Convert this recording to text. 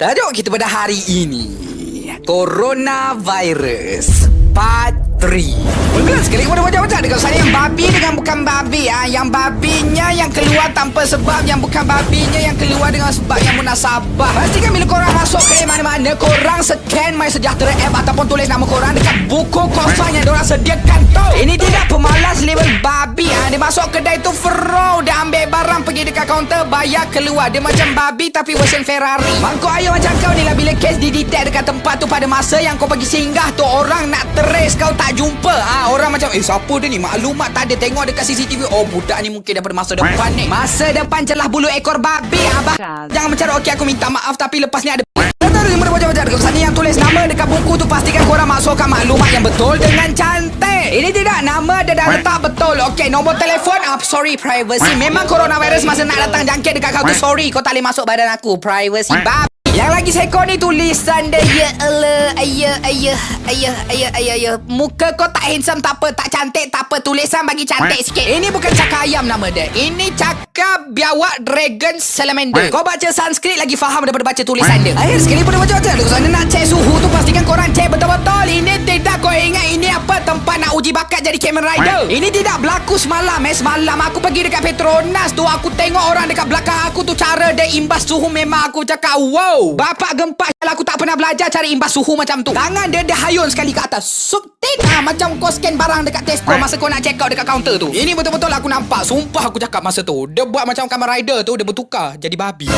Tajuk kita pada hari ini Coronavirus Part 3 Mula sekali kepada wajah-wajah Dengan saya yang babi dengan bukan babi ah, Yang babinya yang keluar tanpa sebab Yang bukan babinya yang keluar dengan sebab yang munasabah. Pastikan bila korang masuk ke mana-mana Korang scan My Sejahtera app Ataupun tulis nama korang Dekat buku kosong yang diorang sediakan Dia masuk kedai tu fero Dia ambil barang pergi dekat kaunter Bayar keluar. Dia macam babi tapi version Ferrari. Mangkuk ayam macam kau ni lah Bila kes didetect dekat tempat tu Pada masa yang kau pergi singgah tu Orang nak trace kau tak jumpa. Ah Orang macam Eh siapa dia ni? Maklumat tak ada. Tengok dekat CCTV Oh budak ni mungkin daripada masa depan ni. Masa depan celah bulu ekor babi. Abah Jangan mencara Okey aku minta maaf Tapi lepas ni ada Wajah-wajah Dekat sana yang tulis nama Dekat buku tu Pastikan korang masukkan maklumat yang betul Dengan cantik. Ini tidak nama Dia dah letak betul. Okey nombor telefon. Ah, Sorry privacy. Memang coronavirus Masa nak datang jangkit dekat kau tu. Sorry kau tak boleh masuk badan aku. Privacy babi yang lagi sekor ni tulisan dia Ya Allah Ayah Ayah Ayah Ayah Ayah Ayah. Muka kau tak handsome tak apa Tak cantik tak apa. Tulisan bagi cantik sikit. Ini bukan cakap ayam nama dia. Ini cakap biawak dragon salamander. Kau baca Sanskrit lagi faham daripada baca tulisan dia. Akhir sekali pada baca-baca Kalau sana nak cek suhu tu Pastikan korang cek betul-betul. Ini tidak kau ingat Ini apa tempat nak uji bakat jadi Kamen Rider. Ini tidak berlaku semalam eh. Semalam aku pergi dekat Petronas tu Aku tengok orang dekat belakang aku tu Dia imbas suhu memang aku cakap Wow Bapak gempak Kalau aku tak pernah belajar Cari imbas suhu macam tu. Tangan dia dia hayun sekali ke atas. Subtik ah, Macam kau scan barang dekat Tesco Masa kau nak check out dekat kaunter tu. Ini betul-betul aku nampak. Sumpah aku cakap masa tu. Dia buat macam Kamen Rider tu Dia bertukar Jadi babi